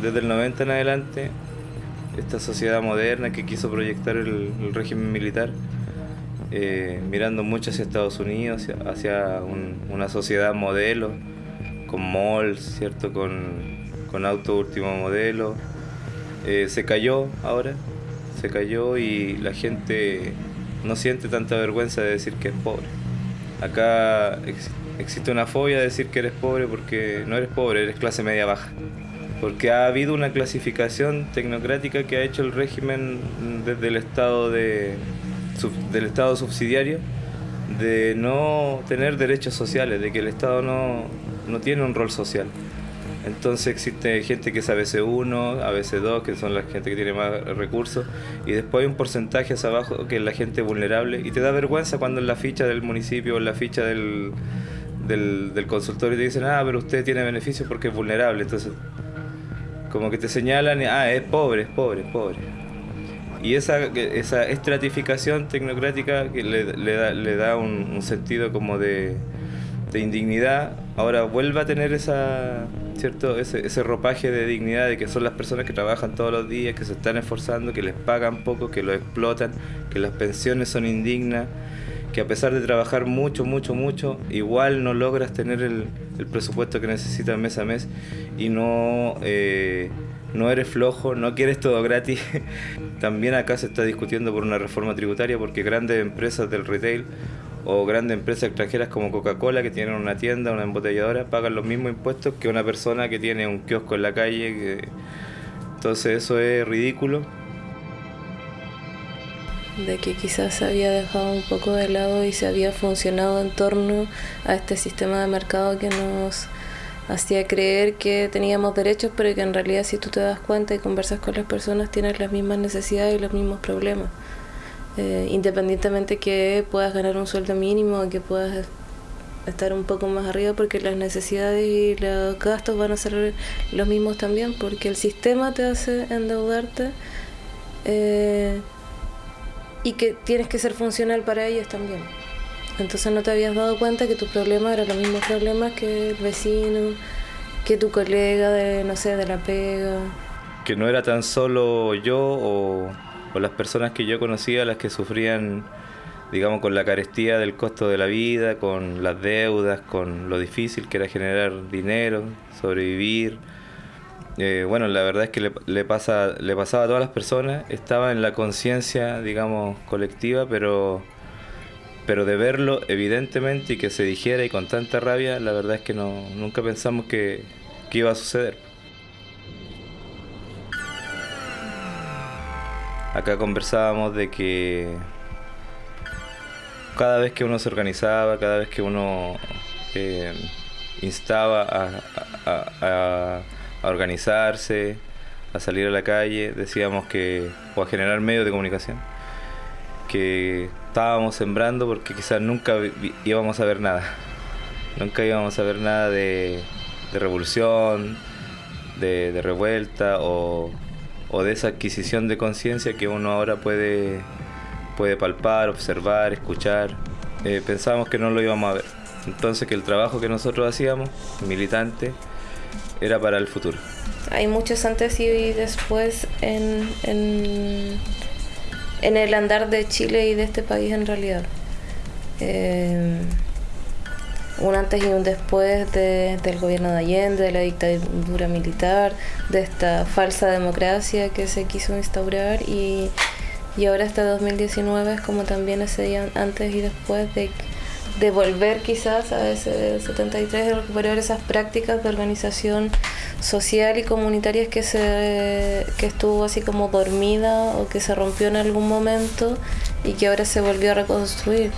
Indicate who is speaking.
Speaker 1: desde el 90 en adelante, esta sociedad moderna que quiso proyectar el, régimen militar, eh, mirando mucho hacia Estados Unidos, hacia una sociedad modelo, con malls, ¿cierto? con, con auto último modelo, eh, se cayó ahora, se cayó y la gente no siente tanta vergüenza de decir que es pobre. Acá existe una fobia de decir que eres pobre porque no eres pobre, eres clase media baja. Porque ha habido una clasificación tecnocrática que ha hecho el régimen desde el estado de, del estado subsidiario de no tener derechos sociales, de que el Estado no, no tiene un rol social. Entonces existe gente que es ABC1, ABC2, que son la gente que tiene más recursos, y después hay un porcentaje hacia abajo que es la gente vulnerable, y te da vergüenza cuando en la ficha del municipio o en la ficha del, del, consultorio te dicen, ah, pero usted tiene beneficios porque es vulnerable, entonces como que te señalan, ah, es pobre, es pobre, es pobre. Y esa, esa estratificación tecnocrática que le, da, le da un, sentido como de, de indignidad, ahora vuelve a tener esa ¿cierto? Ese, ese ropaje de dignidad de que son las personas que trabajan todos los días, que se están esforzando, que les pagan poco, que lo explotan, que las pensiones son indignas, que a pesar de trabajar mucho, mucho, mucho, igual no logras tener el, presupuesto que necesitas mes a mes y no, eh, no eres flojo, no quieres todo gratis. También acá se está discutiendo por una reforma tributaria porque grandes empresas del retail o grandes empresas extranjeras como Coca-Cola que tienen una tienda, una embotelladora, pagan los mismos impuestos que una persona que tiene un kiosco en la calle. Entonces eso es ridículo.
Speaker 2: De que quizás se había dejado un poco de lado y se había funcionado en torno a este sistema de mercado que nos hacía creer que teníamos derechos, pero que en realidad si tú te das cuenta y conversas con las personas tienes las mismas necesidades y los mismos problemas. Eh, independientemente que puedas ganar un sueldo mínimo, que puedas estar un poco más arriba, porque las necesidades y los gastos van a ser los mismos también, porque el sistema te hace endeudarte eh, y que tienes que ser funcional para ellos también. Entonces no te habías dado cuenta que tu problema era los mismos problemas que el vecino, que tu colega de, no sé, de la pega.
Speaker 1: Que no era tan solo yo o o las personas que yo conocía, las que sufrían, digamos, con la carestía del costo de la vida, con las deudas, con lo difícil que era generar dinero, sobrevivir. Eh, bueno, la verdad es que le, pasa, le pasaba a todas las personas, estaba en la conciencia, digamos, colectiva, pero, pero de verlo evidentemente y que se dijera y con tanta rabia, la verdad es que no, nunca pensamos que, que iba a suceder. Acá conversábamos de que cada vez que uno se organizaba, cada vez que uno eh, instaba a, organizarse, a salir a la calle, decíamos que, o a generar medios de comunicación, que estábamos sembrando porque quizás nunca íbamos a ver nada. Nunca íbamos a ver nada de, revolución, de revuelta o o de esa adquisición de conciencia que uno ahora puede, puede palpar, observar, escuchar. Eh, pensábamos que no lo íbamos a ver. Entonces que el trabajo que nosotros hacíamos, militante, era para el futuro.
Speaker 2: Hay muchos antes y después en, en, en el andar de Chile y de este país en realidad. Eh, un antes y un después del gobierno de Allende, de la dictadura militar, de esta falsa democracia que se quiso instaurar y, y ahora hasta 2019 es como también ese antes y después de, de volver quizás a ese 73, de recuperar esas prácticas de organización social y comunitarias que, se, que estuvo así como dormida o que se rompió en algún momento y que ahora se volvió a reconstruir.